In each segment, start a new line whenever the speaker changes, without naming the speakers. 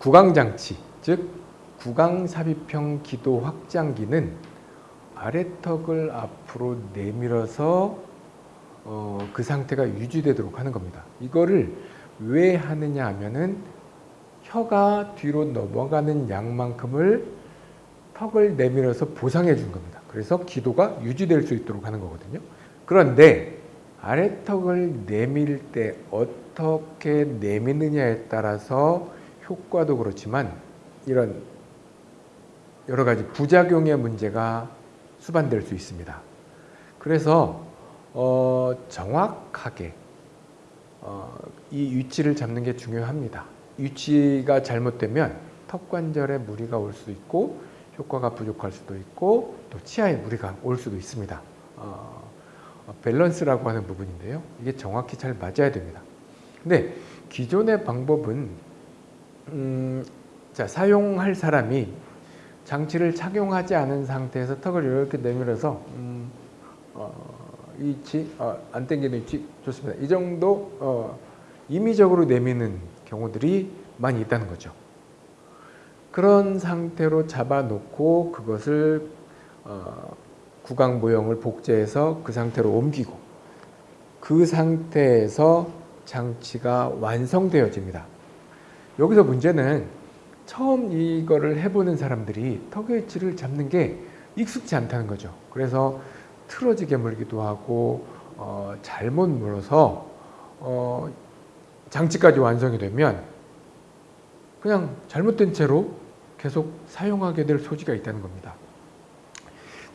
구강장치, 즉 구강삽입형 기도 확장기는 아래턱을 앞으로 내밀어서 어, 그 상태가 유지되도록 하는 겁니다. 이거를 왜 하느냐 하면은 혀가 뒤로 넘어가는 양만큼을 턱을 내밀어서 보상해 준 겁니다. 그래서 기도가 유지될 수 있도록 하는 거거든요. 그런데 아래턱을 내밀 때 어떻게 내미느냐에 따라서 효과도 그렇지만 이런 여러 가지 부작용의 문제가 수반될 수 있습니다. 그래서 어, 정확하게 어, 이 위치를 잡는 게 중요합니다. 위치가 잘못되면 턱 관절에 무리가 올수 있고 효과가 부족할 수도 있고 또 치아에 무리가 올 수도 있습니다. 어, 밸런스라고 하는 부분인데요. 이게 정확히 잘 맞아야 됩니다. 근데 기존의 방법은 음, 자 사용할 사람이 장치를 착용하지 않은 상태에서 턱을 이렇게 내밀어서 음, 어, 이 위치 어, 안 당기는 위치 좋습니다. 이 정도 어, 임의적으로 내미는 경우들이 많이 있다는 거죠. 그런 상태로 잡아놓고 그것을 어, 구강 모형을 복제해서 그 상태로 옮기고 그 상태에서 장치가 완성되어집니다. 여기서 문제는 처음 이거를 해보는 사람들이 턱의 위치를 잡는 게 익숙지 않다는 거죠. 그래서 틀어지게 물기도 하고 어, 잘못 물어서 어, 장치까지 완성이 되면 그냥 잘못된 채로 계속 사용하게 될 소지가 있다는 겁니다.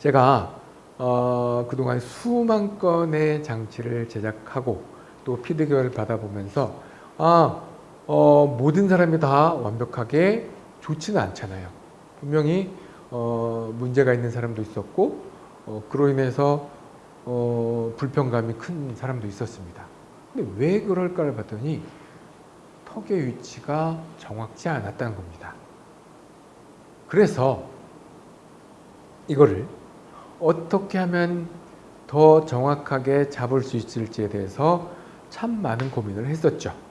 제가 어, 그동안 수만 건의 장치를 제작하고 또 피드백을 받아보면서 아 어, 모든 사람이 다 완벽하게 좋지는 않잖아요. 분명히 어, 문제가 있는 사람도 있었고 어, 그로 인해서 어, 불편감이 큰 사람도 있었습니다. 근데 왜 그럴까를 봤더니 턱의 위치가 정확치 않았다는 겁니다. 그래서 이거를 어떻게 하면 더 정확하게 잡을 수 있을지에 대해서 참 많은 고민을 했었죠.